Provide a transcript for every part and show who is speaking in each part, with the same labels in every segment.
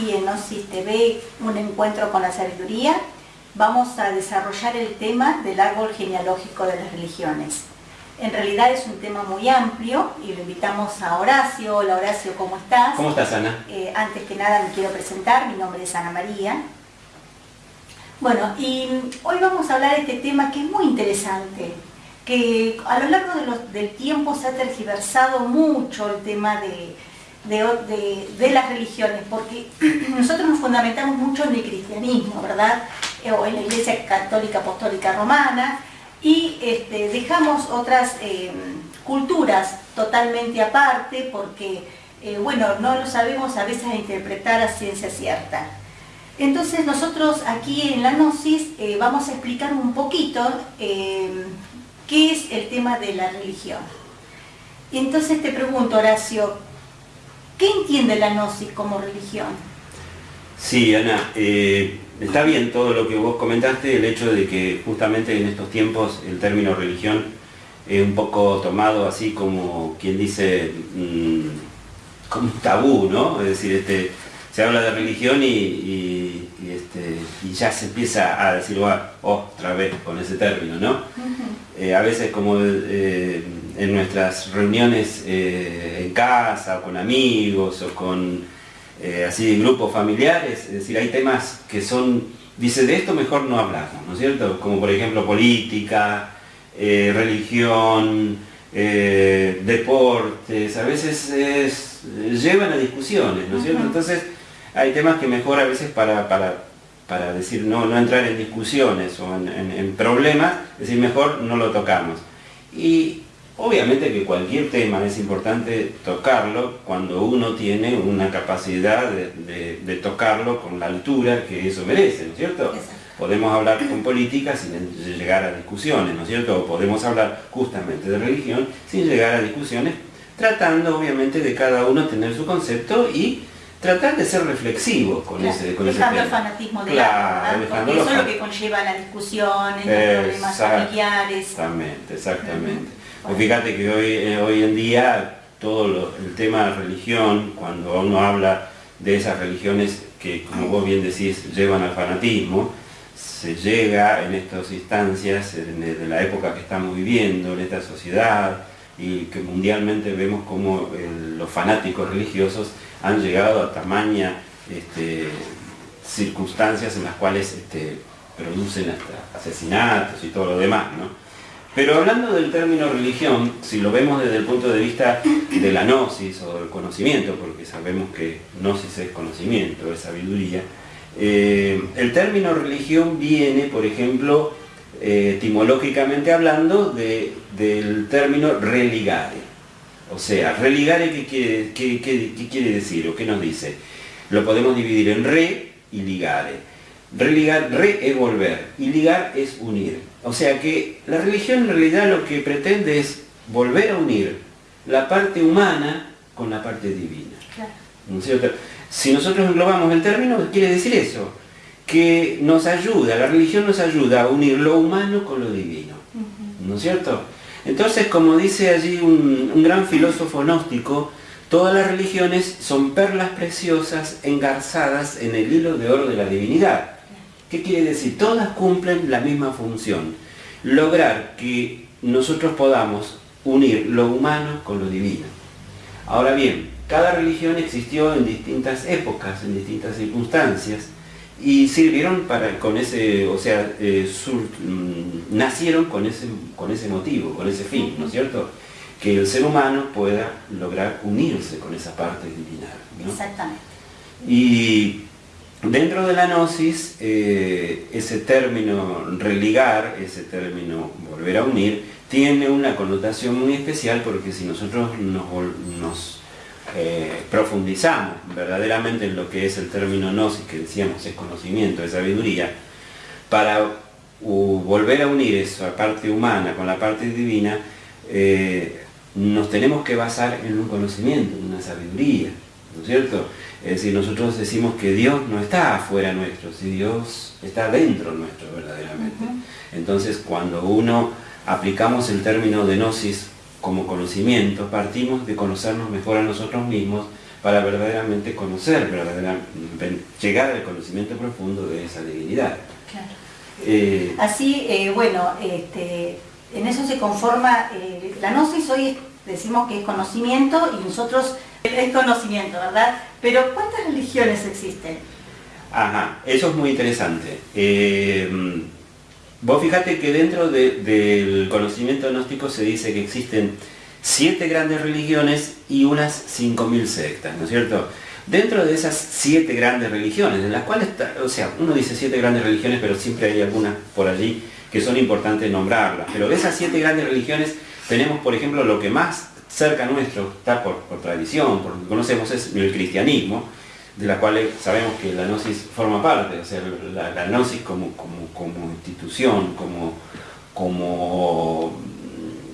Speaker 1: aquí en Gnosis TV, un encuentro con la sabiduría, vamos a desarrollar el tema del árbol genealógico de las religiones. En realidad es un tema muy amplio y lo invitamos a Horacio. Hola Horacio, ¿cómo estás?
Speaker 2: ¿Cómo estás, Ana?
Speaker 1: Eh, antes que nada me quiero presentar, mi nombre es Ana María. Bueno, y hoy vamos a hablar de este tema que es muy interesante, que a lo largo del tiempo se ha tergiversado mucho el tema de, de, las religiones, porque nosotros nos fundamentamos mucho en el cristianismo, ¿verdad? Eh, o en la Iglesia Católica Apostólica Romana, y este, dejamos otras eh, culturas totalmente aparte, porque, eh, bueno, no lo sabemos a veces interpretar a ciencia cierta. Entonces nosotros aquí en la Gnosis vamos a explicar un poquito qué es el tema de la religión. Entonces te pregunto, Horacio, ¿qué entiende la Gnosis como religión?
Speaker 2: Sí, Ana, eh, está bien todo lo que vos comentaste, el hecho de que justamente en estos tiempos el término religión es un poco tomado así como quien dice, mm, como un tabú, ¿no? Es decir, este, se habla de religión y, este, ya se empieza a decir otra vez con ese término, ¿no? Eh, a veces como eh, en nuestras reuniones eh, en casa o con amigos o con así grupos familiares, es decir, hay temas que son, dice, de esto mejor no hablamos, ¿no es cierto? Como por ejemplo política, religión, deportes, a veces llevan a discusiones, ¿no es cierto? Entonces, hay temas que mejor a veces para, para, decir, no, no entrar en discusiones o en, problemas, es decir, mejor no lo tocamos. Y obviamente que cualquier tema es importante tocarlo cuando uno tiene una capacidad de, tocarlo con la altura que eso merece, ¿no es cierto? Podemos hablar con política sin llegar a discusiones, ¿no es cierto? O podemos hablar justamente de religión sin llegar a discusiones, tratando obviamente de cada uno tener su concepto y tratar de ser reflexivo con ese con
Speaker 1: dejando el fanatismo de claro, porque eso es lo que conlleva la discusión, los problemas familiares.
Speaker 2: Exactamente, exactamente. Pues fíjate que hoy, eh, hoy en día todo el tema de religión, cuando uno habla de esas religiones que, como vos bien decís, llevan al fanatismo, se llega en estas instancias, de la época que estamos viviendo, en esta sociedad, y que mundialmente vemos como los fanáticos religiosos han llegado a tamaña este, circunstancias en las cuales este, producen hasta asesinatos y todo lo demás. Pero hablando del término religión, si lo vemos desde el punto de vista de la gnosis o del conocimiento, porque sabemos que gnosis es conocimiento, es sabiduría, eh, el término religión viene, por ejemplo, eh, etimológicamente hablando, del término religare. O sea, religare, ¿qué quiere, quiere decir o qué nos dice? Lo podemos dividir en re y ligare. Religar, re es volver y ligar es unir. O sea que la religión en realidad lo que pretende es volver a unir la parte humana con la parte divina. Si nosotros englobamos el término, quiere decir eso, que nos ayuda, la religión nos ayuda a unir lo humano con lo divino. ¿No es cierto? Entonces, como dice allí un, gran filósofo gnóstico, todas las religiones son perlas preciosas engarzadas en el hilo de oro de la divinidad. ¿Qué quiere decir? Todas cumplen la misma función. Lograr que nosotros podamos unir lo humano con lo divino. Ahora bien, cada religión existió en distintas épocas, en distintas circunstancias, y sirvieron para, con ese, o sea, eh, mm, nacieron con ese, con ese motivo, con ese fin, ¿no es cierto? Que el ser humano pueda lograr unirse con esa parte divina.
Speaker 1: Exactamente.
Speaker 2: Y dentro de la gnosis, eh, ese término religar, ese término volver a unir, tiene una connotación muy especial porque si nosotros nos, eh, profundizamos verdaderamente en lo que es el término gnosis, que decíamos es conocimiento, es sabiduría, para volver a unir esa parte humana con la parte divina, eh, nos tenemos que basar en un conocimiento, en una sabiduría, ¿no es cierto? Es decir, nosotros decimos que Dios no está afuera nuestro, si Dios está dentro nuestro verdaderamente. Entonces, cuando uno aplicamos el término de gnosis como conocimiento, partimos de conocernos mejor a nosotros mismos para verdaderamente conocer, verdaderamente, llegar al conocimiento profundo de esa divinidad.
Speaker 1: Eh, Así, eh, bueno, este, en eso se conforma, eh, la gnosis hoy decimos que es conocimiento y nosotros es conocimiento, ¿verdad? Pero ¿cuántas religiones existen?
Speaker 2: Ajá, eso es muy interesante. vos fíjate que dentro del conocimiento gnóstico se dice que existen siete grandes religiones y unas 5.000 sectas, ¿no es cierto? Dentro de esas siete grandes religiones, en las cuales, o sea, uno dice siete grandes religiones, pero siempre hay algunas por allí que son importantes nombrarlas. Pero de esas siete grandes religiones tenemos, por ejemplo, lo que más cerca nuestro está por, tradición, por lo que conocemos es el cristianismo, de la cual sabemos que la gnosis forma parte, o sea, la, gnosis como, como, institución, como, como,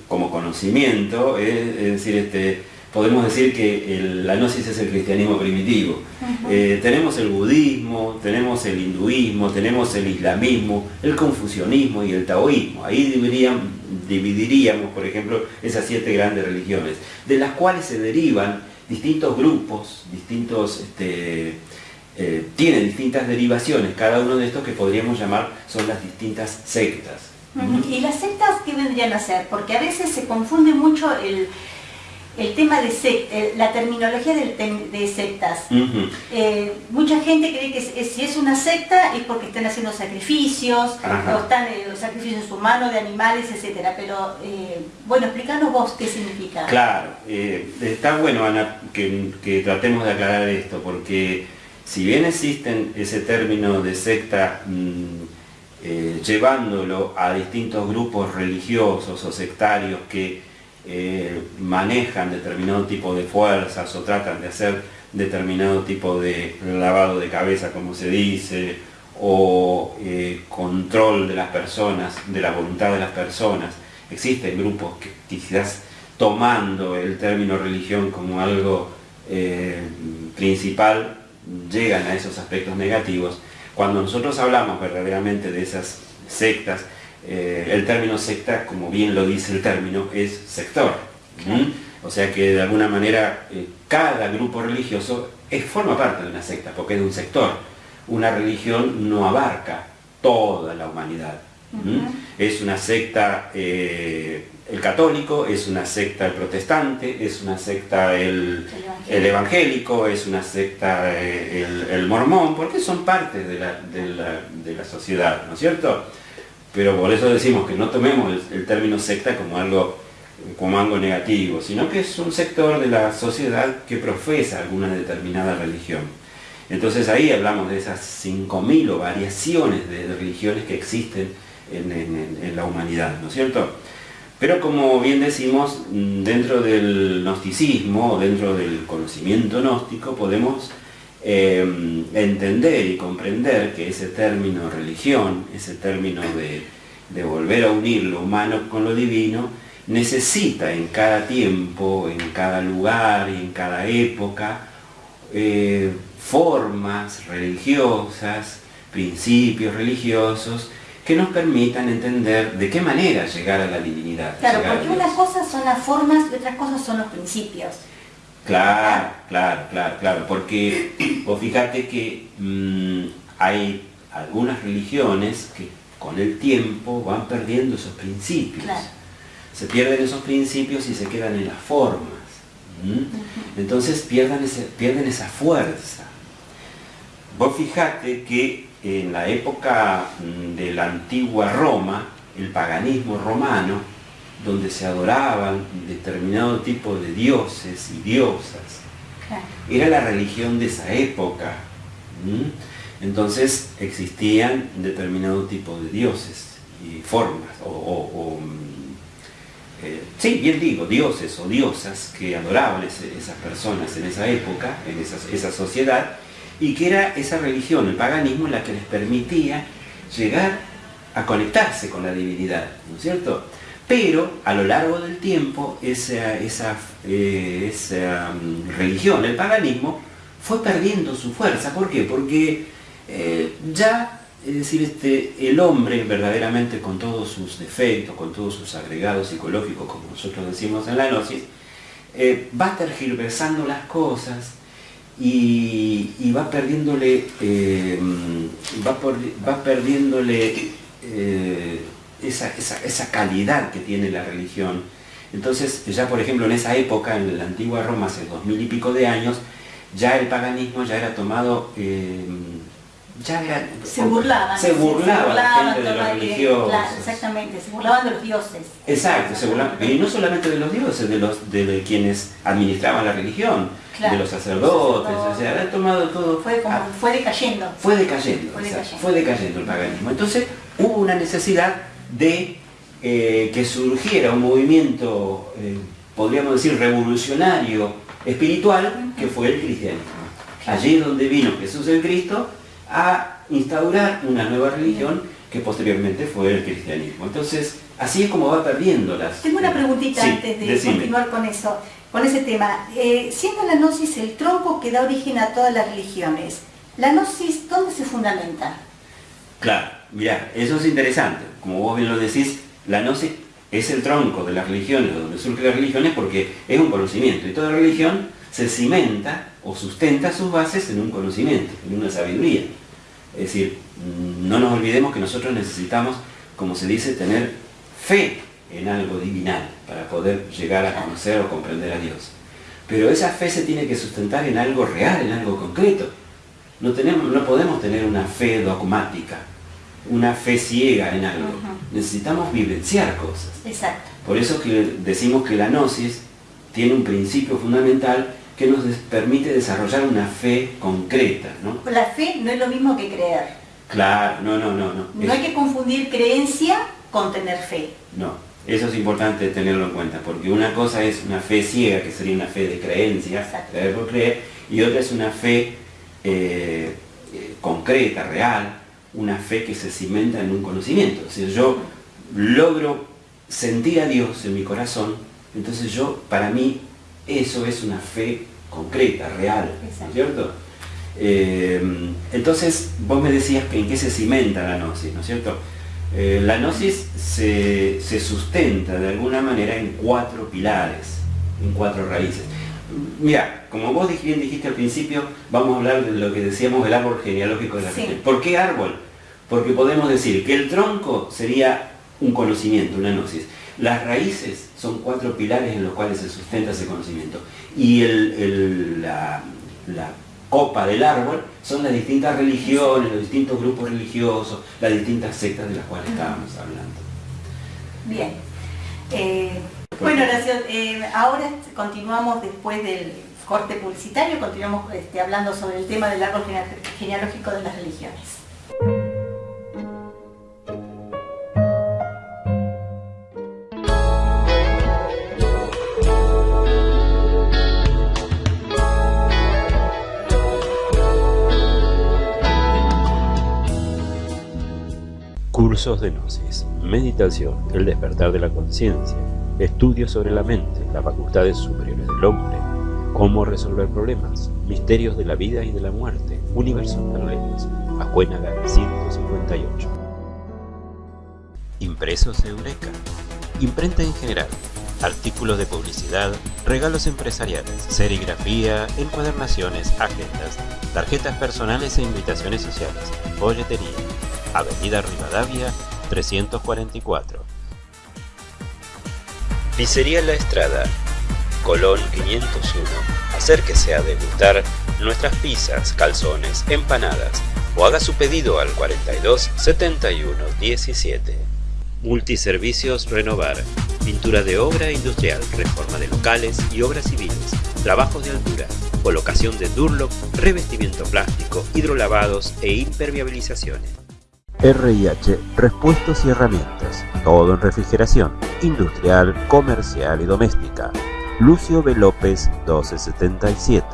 Speaker 2: como conocimiento, es decir, este, podemos decir que la gnosis es el cristianismo primitivo. Eh, tenemos el budismo, tenemos el hinduismo, tenemos el islamismo, el confucianismo y el taoísmo. Ahí dividiríamos, por ejemplo, esas siete grandes religiones, de las cuales se derivan distintos grupos, distintos, este, eh, tienen distintas derivaciones, cada uno de estos que podríamos llamar son las distintas sectas.
Speaker 1: ¿Y las sectas qué vendrían a ser? Porque a veces se confunde mucho el, el tema de secta, la terminología de, sectas. Eh, mucha gente cree que si es una secta es porque están haciendo sacrificios, o están eh, sacrificios humanos, de animales, etcétera. Pero, eh, bueno, explícanos vos qué significa.
Speaker 2: Claro, está bueno, Ana, que, tratemos de aclarar esto, porque si bien existen ese término de secta, mm, llevándolo a distintos grupos religiosos o sectarios que eh, manejan determinado tipo de fuerzas o tratan de hacer determinado tipo de lavado de cabeza, como se dice, o eh, control de las personas, de la voluntad de las personas. Existen grupos que quizás tomando el término religión como algo eh, principal, llegan a esos aspectos negativos. Cuando nosotros hablamos verdaderamente de esas sectas, eh, el término secta, como bien lo dice el término, es sector. O sea que de alguna manera eh, cada grupo religioso es, forma parte de una secta, porque es de un sector. Una religión no abarca toda la humanidad. Es una secta eh, el católico, es una secta el protestante, es una secta el, evangélico. es una secta el, mormón, porque son parte de la, de la sociedad, ¿no es cierto? Pero por eso decimos que no tomemos el, término secta como algo, como algo negativo, sino que es un sector de la sociedad que profesa alguna determinada religión. Entonces ahí hablamos de esas 5.000 o variaciones de, religiones que existen en, la humanidad, ¿no es cierto? Pero como bien decimos, dentro del gnosticismo, dentro del conocimiento gnóstico, podemos Em, entender y comprender que ese término religión, ese término de, volver a unir lo humano con lo divino, necesita en cada tiempo, en cada lugar y en cada época, eh, formas religiosas, principios religiosos, que nos permitan entender de qué manera llegar a la divinidad.
Speaker 1: Claro, porque unas cosas son las formas y otras cosas son los principios.
Speaker 2: Claro, claro, claro, claro, porque vos fíjate que mm, hay algunas religiones que con el tiempo van perdiendo esos principios. Se pierden esos principios y se quedan en las formas. Entonces pierden, pierden esa fuerza. Vos fíjate que en la época mm, de la antigua Roma, el paganismo romano, donde se adoraban determinado tipo de dioses y diosas. Era la religión de esa época. Entonces existían determinado tipo de dioses y formas, o, mm, eh, sí, bien digo, dioses o diosas que adoraban esas personas en esa época, en esa, esa sociedad, y que era esa religión, el paganismo, la que les permitía llegar a conectarse con la divinidad, ¿no es cierto? Pero a lo largo del tiempo esa, eh, mm, religión, el paganismo, fue perdiendo su fuerza. ¿Por qué? Porque eh, ya es decir, este, el hombre verdaderamente con todos sus defectos, con todos sus agregados psicológicos, como nosotros decimos en la gnosis, eh, va tergiversando las cosas y, va perdiéndole, eh, va, perdiéndole eh, esa, esa, calidad que tiene la religión. Entonces, ya por ejemplo en esa época, en la antigua Roma, hace dos mil y pico de años, ya el paganismo ya era tomado
Speaker 1: se burlaban.
Speaker 2: Se burlaba, la gente de los religiosos.
Speaker 1: exactamente, se burlaban de los dioses.
Speaker 2: Exacto, se burlaban, y no solamente de los dioses, de los de, quienes administraban la religión, de los sacerdotes, o sea, tomado todo.
Speaker 1: Fue, como, fue decayendo.
Speaker 2: Fue decayendo, fue decayendo, el paganismo. Entonces hubo una necesidad de eh, que surgiera un movimiento, eh, podríamos decir, revolucionario, espiritual, que fue el cristianismo. Allí donde vino Jesús el Cristo, a instaurar una nueva religión que posteriormente fue el cristianismo. Entonces, así es como va perdiendo las...
Speaker 1: Tengo una preguntita antes de continuar con eso, con ese tema. Eh, siendo la gnosis el tronco que da origen a todas las religiones, ¿la gnosis dónde se fundamenta?
Speaker 2: Claro, mira, eso es interesante. Como vos bien lo decís, la gnosis es el tronco de las religiones, donde surgen las religiones, porque es un conocimiento. Y toda religión se cimenta o sustenta sus bases en un conocimiento, en una sabiduría. Es decir, no nos olvidemos que nosotros necesitamos, como se dice, tener fe en algo divinal para poder llegar a conocer o comprender a Dios. Pero esa fe se tiene que sustentar en algo real, en algo concreto. No, tenemos, no podemos tener una fe dogmática, una fe ciega en algo. Necesitamos vivenciar cosas.
Speaker 1: Exacto.
Speaker 2: Por eso que decimos que la gnosis tiene un principio fundamental que nos permite desarrollar una fe concreta. ¿no?
Speaker 1: La fe no es lo mismo que creer.
Speaker 2: Claro, no, no, no. No,
Speaker 1: no hay que confundir creencia con tener fe.
Speaker 2: No, eso es importante tenerlo en cuenta, porque una cosa es una fe ciega, que sería una fe de creencia, creer por creer, y otra es una fe eh, eh, concreta, real, una fe que se cimenta en un conocimiento. Si yo logro sentir a Dios en mi corazón, entonces yo, para mí, eso es una fe concreta, real, cierto? Eh, entonces, vos me decías que en qué se cimenta la gnosis, ¿no es cierto? Eh, la gnosis se, sustenta de alguna manera en cuatro pilares, en cuatro raíces. Mira, como vos bien dijiste al principio, vamos a hablar de lo que decíamos del árbol genealógico de la sí. ¿Por qué árbol? Porque podemos decir que el tronco sería un conocimiento, una gnosis. Las raíces son cuatro pilares en los cuales se sustenta ese conocimiento. Y la, copa del árbol son las distintas religiones, los distintos grupos religiosos, las distintas sectas de las cuales estábamos hablando.
Speaker 1: Bien. Eh, bueno, Horacio, eh, ahora continuamos después del corte publicitario, continuamos este, hablando sobre el tema del árbol genealógico de las religiones.
Speaker 2: Cursos de Gnosis, Meditación, el despertar de la conciencia, estudios sobre la mente, las facultades superiores del hombre, cómo resolver problemas, misterios de la vida y de la muerte, universos paralelos, Acuénaga 158. Impresos Eureka, imprenta en general, artículos de publicidad, regalos empresariales, serigrafía, encuadernaciones, agendas, tarjetas personales e invitaciones sociales, folletería, Avenida Rivadavia 344. Pizzería La Estrada, Colón 501. Acérquese a degustar nuestras pizzas, calzones, empanadas o haga su pedido al 42 71 17. Multiservicios Renovar. Pintura de obra industrial, reforma de locales y obras civiles, trabajos de altura, colocación de Durlock, revestimiento plástico, hidrolavados e impermeabilizaciones. RIH Repuestos y Herramientas, todo en refrigeración, industrial, comercial y doméstica. Lucio B. López 1277,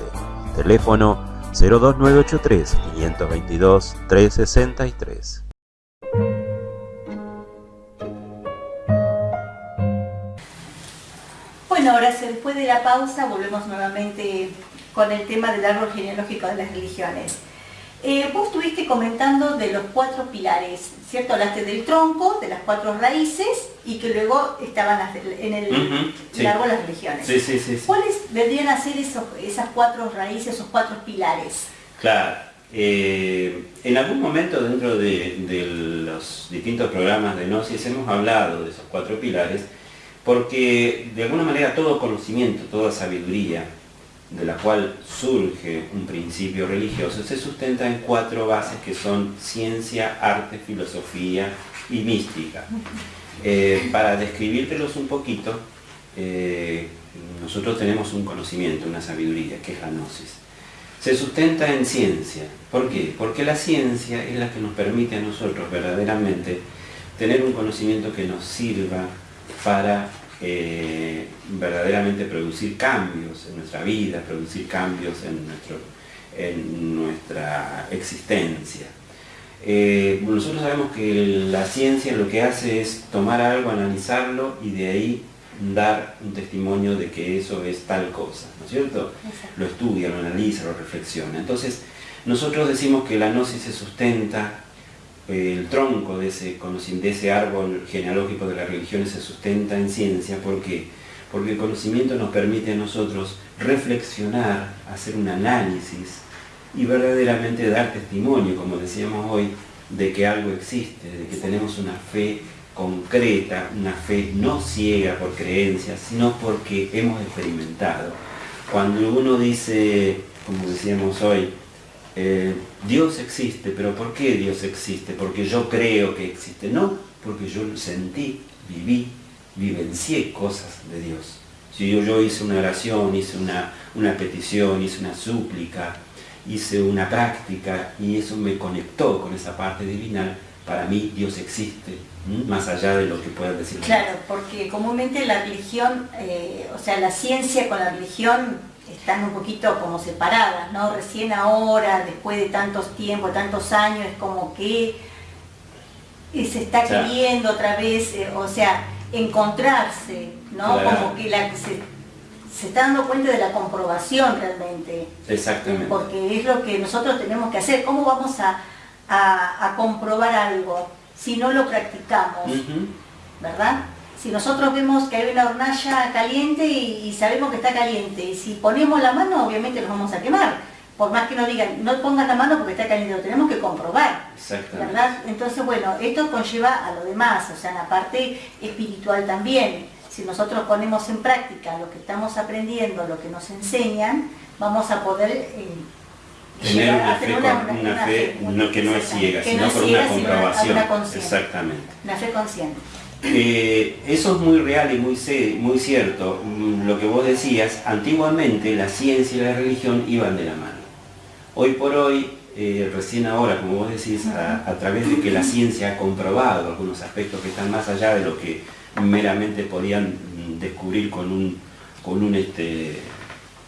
Speaker 2: teléfono 02983 522 363.
Speaker 1: Bueno, ahora después de la pausa volvemos nuevamente con el tema del árbol genealógico de las religiones. Eh, vos estuviste comentando de los cuatro pilares, ¿cierto? Hablaste del tronco, de las cuatro raíces y que luego estaban en el largo de las religiones.
Speaker 2: Sí, sí, sí,
Speaker 1: ¿Cuáles deberían a ser esos, esas cuatro raíces, esos cuatro pilares?
Speaker 2: Claro, eh, en algún momento dentro de, los distintos programas de Gnosis hemos hablado de esos cuatro pilares porque de alguna manera todo conocimiento, toda sabiduría de la cual surge un principio religioso se sustenta en cuatro bases que son ciencia, arte, filosofía y mística. Eh, para describírtelos un poquito, eh, nosotros tenemos un conocimiento, una sabiduría, que es la gnosis se sustenta en ciencia. ¿Por qué? Porque la ciencia es la que nos permite a nosotros verdaderamente tener un conocimiento que nos sirva para eh, verdaderamente producir cambios en nuestra vida, producir cambios en, nuestro, en nuestra existencia. Eh, nosotros sabemos que la ciencia lo que hace es tomar algo, analizarlo y de ahí dar un testimonio de que eso es tal cosa, ¿no es cierto? Lo estudia, lo analiza, lo reflexiona. Entonces, nosotros decimos que la gnosis se sustenta, el tronco de ese, de ese árbol genealógico de las religiones se sustenta en ciencia, ¿por qué? Porque el conocimiento nos permite a nosotros reflexionar, hacer un análisis y verdaderamente dar testimonio, como decíamos hoy, de que algo existe, de que tenemos una fe concreta, una fe no ciega por creencias, sino porque hemos experimentado. Cuando uno dice, como decíamos hoy, eh, Dios existe, pero ¿por qué Dios existe? Porque yo creo que existe. No, porque yo sentí, viví, vivencié cosas de Dios. Si yo, yo hice una oración, hice una, una petición, hice una súplica, hice una práctica y eso me conectó con esa parte divina, para mí Dios existe, más allá de lo que pueda decir.
Speaker 1: Claro, porque comúnmente la religión, eh, o sea, la ciencia con la religión están un poquito como separadas, ¿no? Recién ahora, después de tantos tiempos, tantos años, es como que se está queriendo otra vez, eh, o sea, encontrarse, ¿no? Como que la, se, se está dando cuenta de la comprobación realmente.
Speaker 2: Exactamente.
Speaker 1: Porque es lo que nosotros tenemos que hacer. ¿Cómo vamos a a, comprobar algo si no lo practicamos, ¿verdad? Si nosotros vemos que hay una hornalla caliente y, sabemos que está caliente, y si ponemos la mano, obviamente nos vamos a quemar. Por más que nos digan, no pongas la mano porque está caliente, lo tenemos que comprobar. ¿verdad? Entonces, bueno, esto conlleva a lo demás, o sea, en la parte espiritual también. Si nosotros ponemos en práctica lo que estamos aprendiendo, lo que nos enseñan, vamos a poder eh,
Speaker 2: tener una fe, una, fe, no, que no es ciega, sino por una comprobación.
Speaker 1: Exactamente. Una fe consciente.
Speaker 2: Eh, eso es muy real y muy, muy cierto. Mm, lo que vos decías, antiguamente la ciencia y la religión iban de la mano. Hoy por hoy, eh, recién ahora, como vos decís, a, través de que la ciencia ha comprobado algunos aspectos que están más allá de lo que meramente podían mm, descubrir con un, con un, este,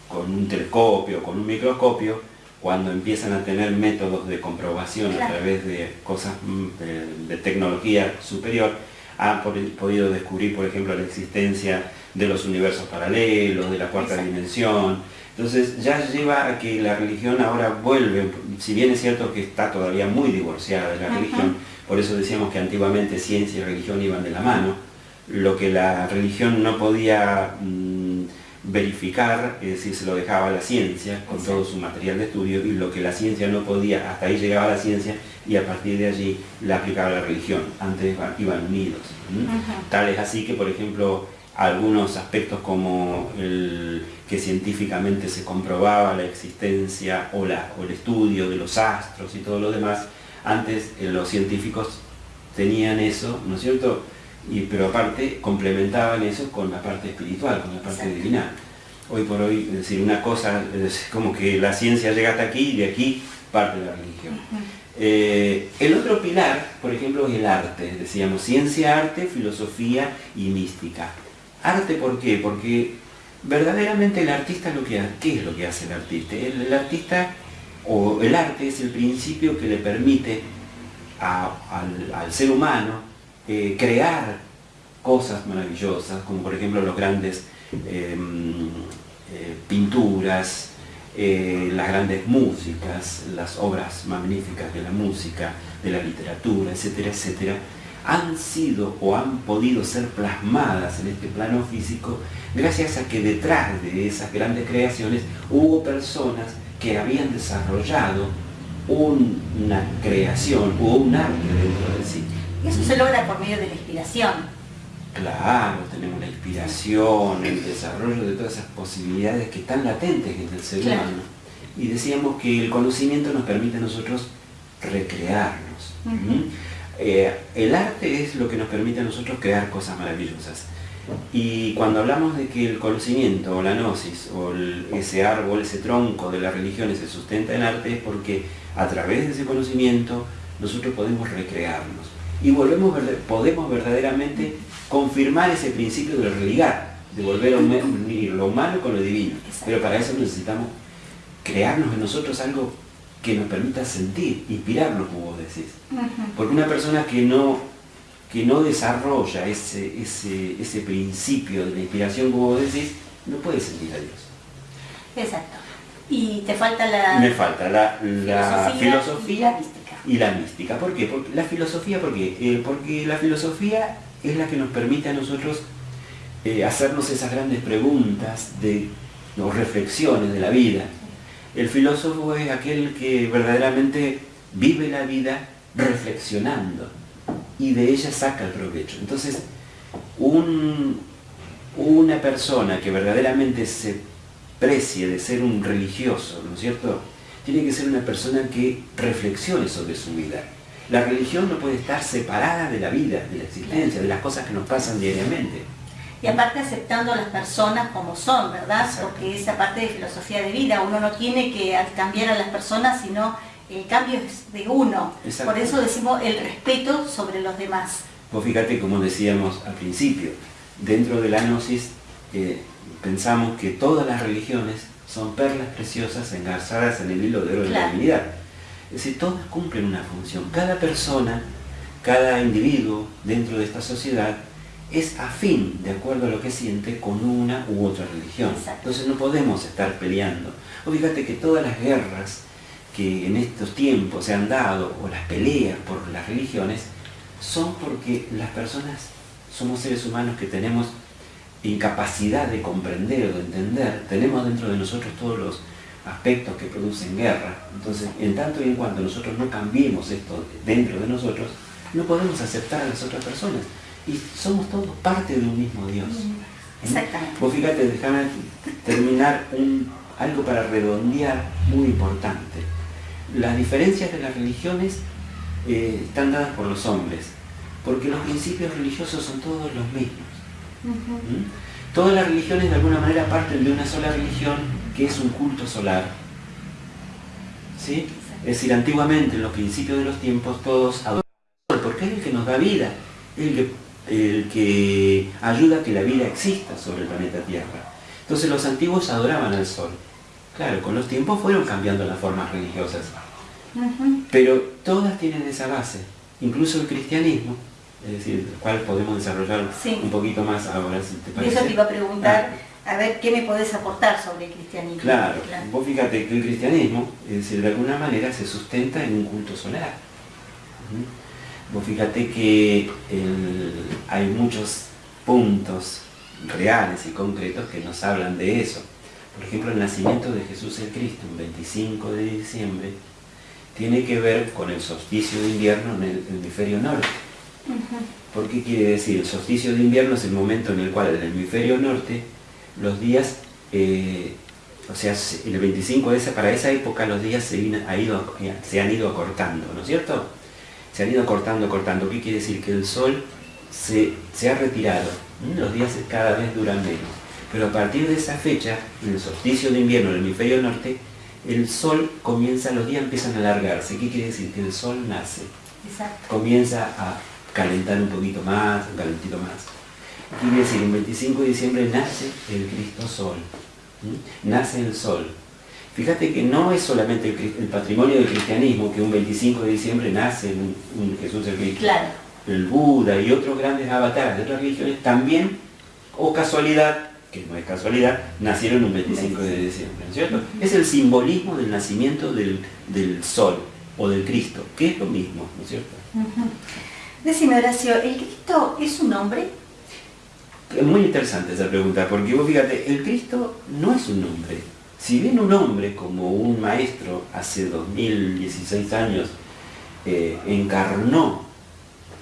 Speaker 2: con un telescopio, con un microscopio, cuando empiezan a tener métodos de comprobación a través de cosas mm, de, tecnología superior, han podido descubrir, por ejemplo, la existencia de los universos paralelos, de la cuarta dimensión. Entonces ya lleva a que la religión ahora vuelve, si bien es cierto que está todavía muy divorciada de la religión, por eso decíamos que antiguamente ciencia y religión iban de la mano, lo que la religión no podía mm, verificar, es decir, se lo dejaba a la ciencia con todo su material de estudio y lo que la ciencia no podía, hasta ahí llegaba la ciencia y a partir de allí la aplicaba la religión. Antes iban unidos. Tal es así que, por ejemplo, algunos aspectos como el que científicamente se comprobaba la existencia o, la, o el estudio de los astros y todo lo demás, antes eh, los científicos tenían eso, ¿no es cierto?, y, pero aparte complementaban eso con la parte espiritual, con la parte divina. Hoy por hoy, es decir, una cosa es como que la ciencia llega hasta aquí y de aquí parte de la religión. Eh, el otro pilar, por ejemplo, es el arte, decíamos, ciencia, arte, filosofía y mística. ¿Arte por qué? Porque verdaderamente el artista lo que ¿qué es lo que hace el artista? El, artista o el arte es el principio que le permite al ser humano eh, crear cosas maravillosas, como por ejemplo los grandes em, eh, pinturas, eh, las grandes músicas, las obras magníficas de la música, de la literatura, etcétera, etcétera, han sido o han podido ser plasmadas en este plano físico gracias a que detrás de esas grandes creaciones hubo personas que habían desarrollado una creación o un arte dentro de sí.
Speaker 1: Y eso se logra por medio de la inspiración.
Speaker 2: Claro, tenemos la inspiración, el desarrollo de todas esas posibilidades que están latentes en el ser humano. Y decíamos que el conocimiento nos permite a nosotros recrearnos. Eh, el arte es lo que nos permite a nosotros crear cosas maravillosas. Y cuando hablamos de que el conocimiento o la gnosis o ese árbol, ese tronco de las religiones se sustenta en arte es porque a través de ese conocimiento nosotros podemos recrearnos y volvemos, podemos verdaderamente confirmar ese principio de religar, de volver a unir lo humano con lo divino. Pero para eso necesitamos crearnos en nosotros algo que nos permita sentir, inspirarnos, como vos decís. Porque una persona que no, que no desarrolla ese, ese, principio de la inspiración, como vos decís, no puede sentir a Dios.
Speaker 1: Exacto. Y te falta la...
Speaker 2: Me falta la, filosofía, y, la mística. ¿Por qué? Porque, la filosofía, ¿por qué? Eh, porque la filosofía es la que nos permite a nosotros eh, hacernos esas grandes preguntas de, o reflexiones de la vida el filósofo es aquel que verdaderamente vive la vida reflexionando y de ella saca el provecho. Entonces, una persona que verdaderamente se precie de ser un religioso, ¿no es cierto? Tiene que ser una persona que reflexione sobre su vida. La religión no puede estar separada de la vida, de la existencia, de las cosas que nos pasan diariamente
Speaker 1: y aparte aceptando a las personas como son, ¿verdad? Porque esa parte de filosofía de vida, uno no tiene que cambiar a las personas, sino el cambio es de uno. Por eso decimos el respeto sobre los demás.
Speaker 2: Vos fíjate, como decíamos al principio, dentro de la gnosis eh, pensamos que todas las religiones son perlas preciosas engarzadas en el hilo de oro de la divinidad. Es decir, todas cumplen una función. Cada persona, cada individuo dentro de esta sociedad es afín, de acuerdo a lo que siente, con una u otra religión. Entonces no podemos estar peleando. O fíjate que todas las guerras que en estos tiempos se han dado, o las peleas por las religiones, son porque las personas somos seres humanos que tenemos incapacidad de comprender o de entender, tenemos dentro de nosotros todos los aspectos que producen guerra. Entonces, en tanto y en cuanto nosotros no cambiemos esto dentro de nosotros, no podemos aceptar a las otras personas y somos todos parte de un mismo Dios.
Speaker 1: Exactamente.
Speaker 2: Vos fíjate, déjame terminar un, algo para redondear muy importante. Las diferencias de las religiones eh, están dadas por los hombres, porque los principios religiosos son todos los mismos. ¿Mm? Todas las religiones de alguna manera parten de una sola religión que es un culto solar. ¿Sí? Es decir, antiguamente en los principios de los tiempos todos adoraban porque es el que nos da vida, es el que el que ayuda a que la vida exista sobre el planeta Tierra. Entonces los antiguos adoraban al sol. Claro, con los tiempos fueron cambiando las formas religiosas. Pero todas tienen esa base, incluso el cristianismo, es decir, el cual podemos desarrollar un poquito más ahora, si te parece.
Speaker 1: Eso te iba a preguntar, ah. a ver, ¿qué me podés aportar sobre el cristianismo?
Speaker 2: Claro, vos fíjate que el cristianismo, es decir, de alguna manera se sustenta en un culto solar. Vos fíjate que hay muchos puntos reales y concretos que nos hablan de eso. Por ejemplo, el nacimiento de Jesús el Cristo, un 25 de diciembre, tiene que ver con el solsticio de invierno en el hemisferio norte. ¿Por qué quiere decir? El solsticio de invierno es el momento en el cual en el hemisferio norte los días, eh, o sea, el 25 de esa, para esa época los días se, se han ido acortando, ¿no es cierto? se han ido cortando, cortando. ¿Qué quiere decir? Que el sol se, ha retirado, los días cada vez duran menos. Pero a partir de esa fecha, en el solsticio de invierno en el hemisferio norte, el sol comienza, los días empiezan a alargarse. ¿Qué quiere decir? Que el sol nace. Comienza a calentar un poquito más, un calentito más. Quiere decir, el 25 de diciembre nace el Cristo Sol. Nace el sol. Fíjate que no es solamente el, patrimonio del cristianismo que un 25 de diciembre nace un, Jesús el Cristo. El Buda y otros grandes avatares de otras religiones también, o casualidad, que no es casualidad, nacieron un 25 de diciembre, ¿no es cierto? Es el simbolismo del nacimiento del, sol o del Cristo, que es lo mismo, ¿no es cierto?
Speaker 1: Decime, Horacio, ¿el Cristo es un nombre?
Speaker 2: Es muy interesante esa pregunta, porque vos fíjate, el Cristo no es un nombre. Si bien un hombre, como un maestro hace 2016 años, eh, encarnó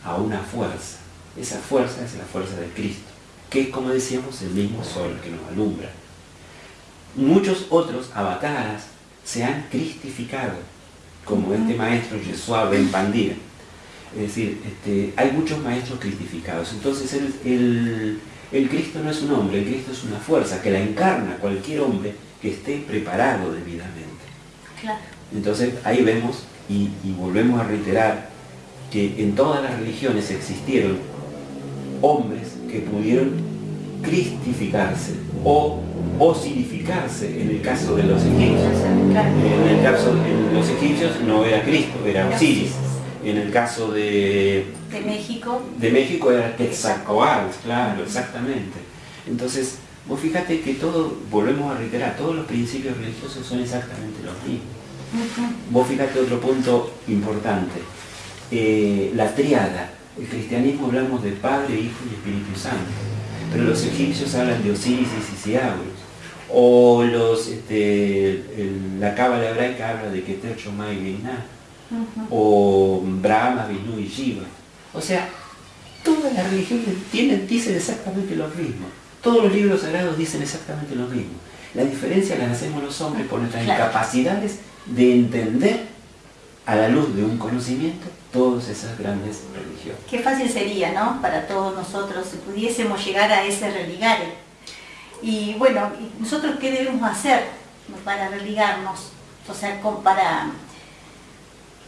Speaker 2: a una fuerza, esa fuerza es la fuerza de Cristo, que es como decíamos el mismo sol que nos alumbra. Muchos otros avataras se han cristificado, como este maestro Yeshua Ben Pandir. Es decir, este, hay muchos maestros cristificados. Entonces el, el Cristo no es un hombre, el Cristo es una fuerza que la encarna cualquier hombre que esté preparado debidamente. Entonces ahí vemos y, volvemos a reiterar que en todas las religiones existieron hombres que pudieron cristificarse o osirificarse en el caso de los egipcios. En el caso de los egipcios no era Cristo, era Osiris. En el caso de,
Speaker 1: de México.
Speaker 2: De México era Quetzalcoatl, claro, exactamente. Entonces, vos fíjate que todo, volvemos a reiterar, todos los principios religiosos son exactamente los mismos. Vos fíjate otro punto importante, eh, la triada. El cristianismo hablamos de Padre, Hijo y Espíritu Santo, pero los egipcios hablan de Osiris y Sisiagos, o los, este, la cábala hebraica habla de Keter, Shomai y o Brahma, Vishnu y Shiva. O sea, todas las religiones tienen, dicen exactamente lo mismo. Todos los libros sagrados dicen exactamente lo mismo. La diferencia la hacemos los hombres por nuestras incapacidades de entender a la luz de un conocimiento todas esas grandes religiones.
Speaker 1: Qué fácil sería, ¿no? Para todos nosotros si pudiésemos llegar a ese religare. Y bueno, ¿nosotros qué debemos hacer para religarnos? O sea, para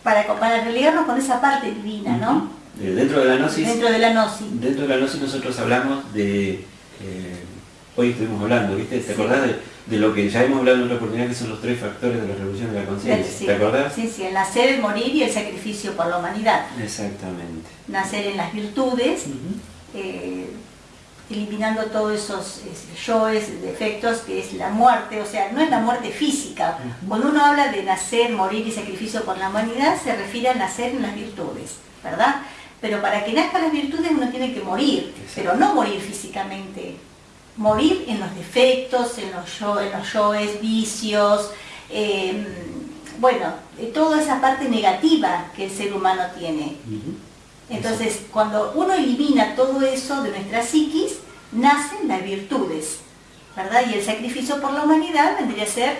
Speaker 1: para, para religarnos con esa parte divina, ¿no?
Speaker 2: dentro de la gnosis.
Speaker 1: Dentro de la gnosis.
Speaker 2: Dentro de la gnosis nosotros hablamos de, eh, hoy estuvimos hablando, ¿viste? ¿Te acordás de, lo que ya hemos hablado en otra oportunidad, que son los tres factores de la revolución de la conciencia? ¿Te acordás?
Speaker 1: Sí, sí, el nacer, el morir y el sacrificio por la humanidad.
Speaker 2: Exactamente.
Speaker 1: Nacer en las virtudes, eliminando todos esos yoes, defectos, que es la muerte, o sea, no es la muerte física. Cuando uno habla de nacer, morir y sacrificio por la humanidad, se refiere a nacer en las virtudes, ¿verdad? Pero para que nazcan las virtudes uno tiene que morir, pero no morir físicamente, morir en los defectos, en los, yo, en los yoes, vicios, em, bueno, toda esa parte negativa que el ser humano tiene. Entonces, cuando uno elimina todo eso de nuestra psiquis, nacen las virtudes, ¿verdad? Y el sacrificio por la humanidad vendría a ser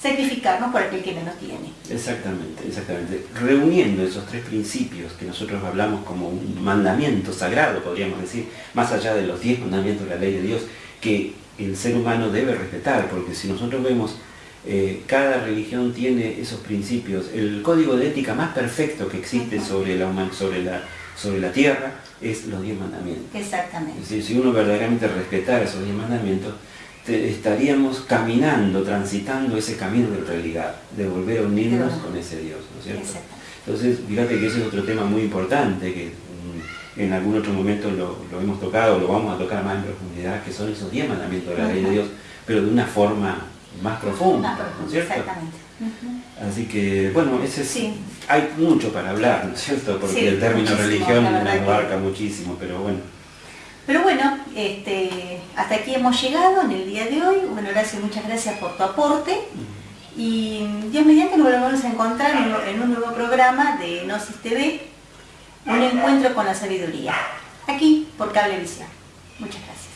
Speaker 1: sacrificarnos por aquel que menos tiene.
Speaker 2: Exactamente, exactamente. Reuniendo esos tres principios que nosotros hablamos como un mandamiento sagrado, podríamos decir, más allá de los diez mandamientos de la ley de Dios, que el ser humano debe respetar, porque si nosotros vemos eh, cada religión tiene esos principios. El código de ética más perfecto que existe sobre la, sobre la sobre la tierra es los diez mandamientos.
Speaker 1: Exactamente.
Speaker 2: si uno verdaderamente respetara esos diez mandamientos, estaríamos caminando, transitando ese camino de realidad, de volver a unirnos con ese Dios, ¿no es cierto? Entonces, fíjate que ese es otro tema muy importante que mm, en algún otro momento lo, hemos tocado, lo vamos a tocar más en profundidad, que son esos diez mandamientos de la ley de Dios, pero de una forma más profunda, ¿no es cierto?
Speaker 1: Exactamente.
Speaker 2: Así que, bueno, ese sí. Hay mucho para hablar, ¿no es cierto? Porque el término religión abarca muchísimo, pero bueno.
Speaker 1: Pero bueno, este, hasta aquí hemos llegado en el día de hoy. Bueno, gracias, muchas gracias por tu aporte. Y Dios mediante nos volvemos a encontrar en un nuevo programa de Gnosis TV, un encuentro con la sabiduría, aquí por Cablevisión. Muchas gracias.